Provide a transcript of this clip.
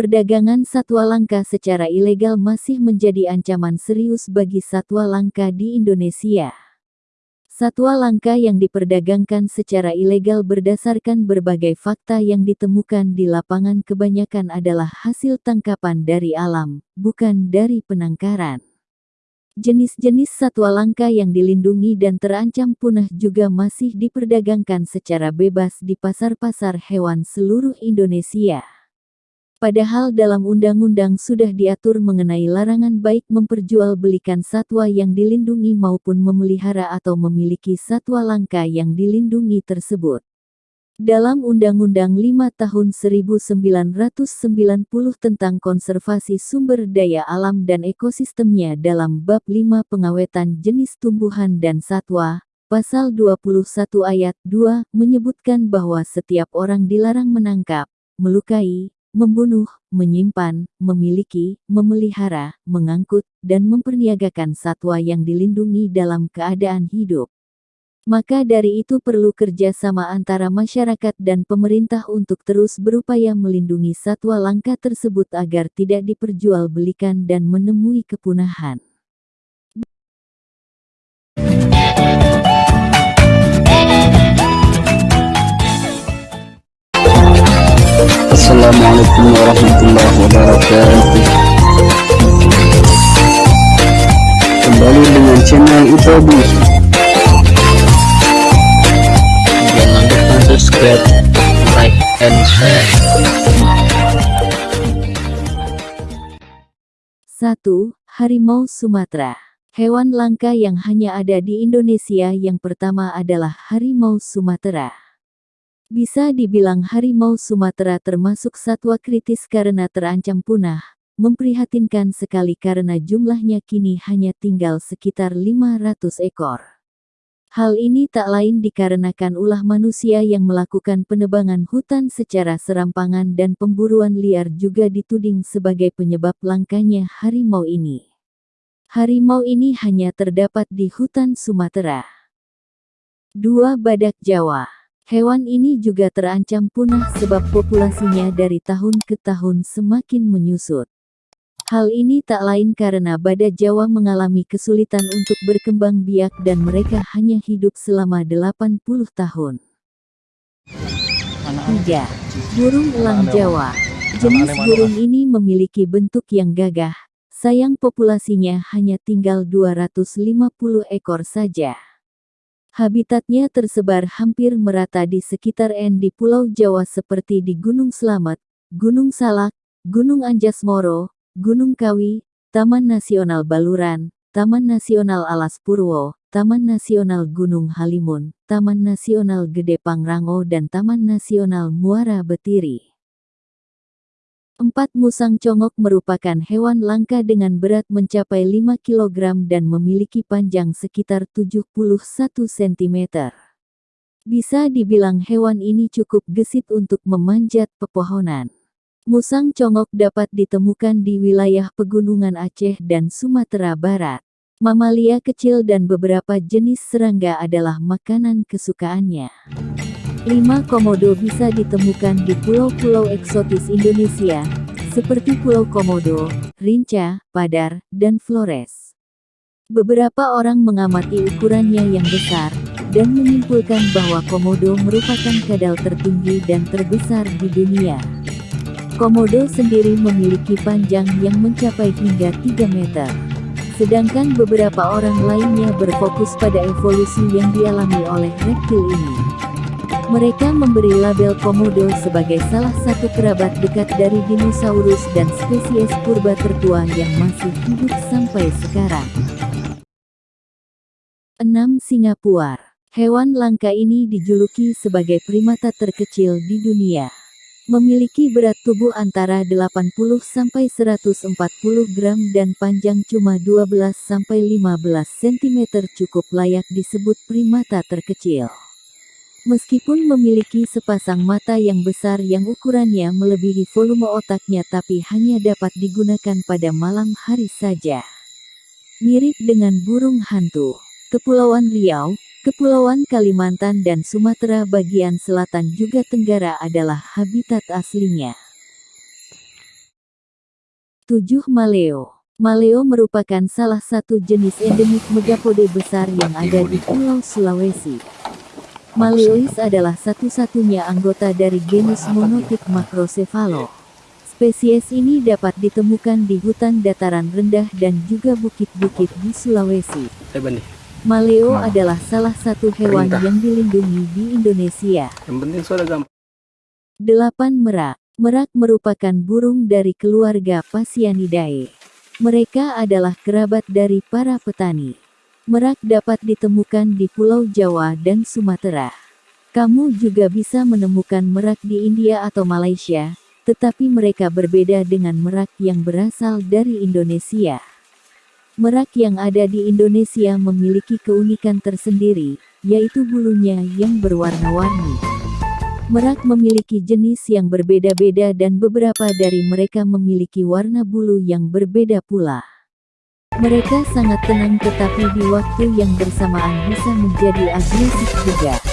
Perdagangan satwa langka secara ilegal masih menjadi ancaman serius bagi satwa langka di Indonesia. Satwa langka yang diperdagangkan secara ilegal berdasarkan berbagai fakta yang ditemukan di lapangan kebanyakan adalah hasil tangkapan dari alam, bukan dari penangkaran. Jenis-jenis satwa langka yang dilindungi dan terancam punah juga masih diperdagangkan secara bebas di pasar-pasar hewan seluruh Indonesia. Padahal dalam undang-undang sudah diatur mengenai larangan baik memperjualbelikan satwa yang dilindungi maupun memelihara atau memiliki satwa langka yang dilindungi tersebut. Dalam Undang-Undang 5 Tahun 1990 tentang Konservasi Sumber Daya Alam dan Ekosistemnya dalam Bab 5 Pengawetan Jenis Tumbuhan dan Satwa, Pasal 21 Ayat 2, menyebutkan bahwa setiap orang dilarang menangkap, melukai, membunuh, menyimpan, memiliki, memelihara, mengangkut, dan memperniagakan satwa yang dilindungi dalam keadaan hidup. Maka dari itu perlu kerjasama antara masyarakat dan pemerintah untuk terus berupaya melindungi satwa langka tersebut agar tidak diperjualbelikan dan menemui kepunahan. Assalamualaikum warahmatullahi wabarakatuh Kembali dengan channel Itobi Jangan lupa subscribe, like, and share 1. Harimau Sumatera Hewan langka yang hanya ada di Indonesia yang pertama adalah harimau Sumatera. Bisa dibilang harimau Sumatera termasuk satwa kritis karena terancam punah, memprihatinkan sekali karena jumlahnya kini hanya tinggal sekitar 500 ekor. Hal ini tak lain dikarenakan ulah manusia yang melakukan penebangan hutan secara serampangan dan pemburuan liar juga dituding sebagai penyebab langkanya harimau ini. Harimau ini hanya terdapat di hutan Sumatera. 2. Badak Jawa Hewan ini juga terancam punah sebab populasinya dari tahun ke tahun semakin menyusut. Hal ini tak lain karena badak Jawa mengalami kesulitan untuk berkembang biak dan mereka hanya hidup selama 80 tahun. 3. Burung elang Jawa Jenis burung ini memiliki bentuk yang gagah, sayang populasinya hanya tinggal 250 ekor saja. Habitatnya tersebar hampir merata di sekitar N di Pulau Jawa seperti di Gunung Slamet, Gunung Salak, Gunung Anjas Moro, Gunung Kawi, Taman Nasional Baluran, Taman Nasional Alas Purwo, Taman Nasional Gunung Halimun, Taman Nasional Gede Pangrango dan Taman Nasional Muara Betiri. Empat musang congok merupakan hewan langka dengan berat mencapai 5 kg dan memiliki panjang sekitar 71 cm. Bisa dibilang hewan ini cukup gesit untuk memanjat pepohonan. Musang congok dapat ditemukan di wilayah pegunungan Aceh dan Sumatera Barat. Mamalia kecil dan beberapa jenis serangga adalah makanan kesukaannya. Lima komodo bisa ditemukan di pulau-pulau eksotis Indonesia, seperti Pulau Komodo, Rinca, Padar, dan Flores. Beberapa orang mengamati ukurannya yang besar, dan menyimpulkan bahwa komodo merupakan kadal tertinggi dan terbesar di dunia. Komodo sendiri memiliki panjang yang mencapai hingga 3 meter. Sedangkan beberapa orang lainnya berfokus pada evolusi yang dialami oleh reptil ini. Mereka memberi label komodo sebagai salah satu kerabat dekat dari dinosaurus dan spesies purba tertua yang masih hidup sampai sekarang. 6. Singapura Hewan langka ini dijuluki sebagai primata terkecil di dunia. Memiliki berat tubuh antara 80-140 gram dan panjang cuma 12-15 cm cukup layak disebut primata terkecil. Meskipun memiliki sepasang mata yang besar yang ukurannya melebihi volume otaknya tapi hanya dapat digunakan pada malam hari saja. Mirip dengan burung hantu. Kepulauan Riau, Kepulauan Kalimantan dan Sumatera bagian selatan juga Tenggara adalah habitat aslinya. 7. Maleo Maleo merupakan salah satu jenis endemik megapode besar yang ada di Pulau Sulawesi. Maleois adalah satu-satunya anggota dari genus monotik Macrocephalo. Spesies ini dapat ditemukan di hutan dataran rendah dan juga bukit-bukit di Sulawesi. Maleo adalah salah satu hewan yang dilindungi di Indonesia. Yang penting sudah gampang. 8. Merak Merak merupakan burung dari keluarga Phasianidae. Mereka adalah kerabat dari para petani. Merak dapat ditemukan di Pulau Jawa dan Sumatera. Kamu juga bisa menemukan merak di India atau Malaysia, tetapi mereka berbeda dengan merak yang berasal dari Indonesia. Merak yang ada di Indonesia memiliki keunikan tersendiri, yaitu bulunya yang berwarna-warni. Merak memiliki jenis yang berbeda-beda dan beberapa dari mereka memiliki warna bulu yang berbeda pula. Mereka sangat tenang tetapi di waktu yang bersamaan bisa menjadi agresif juga.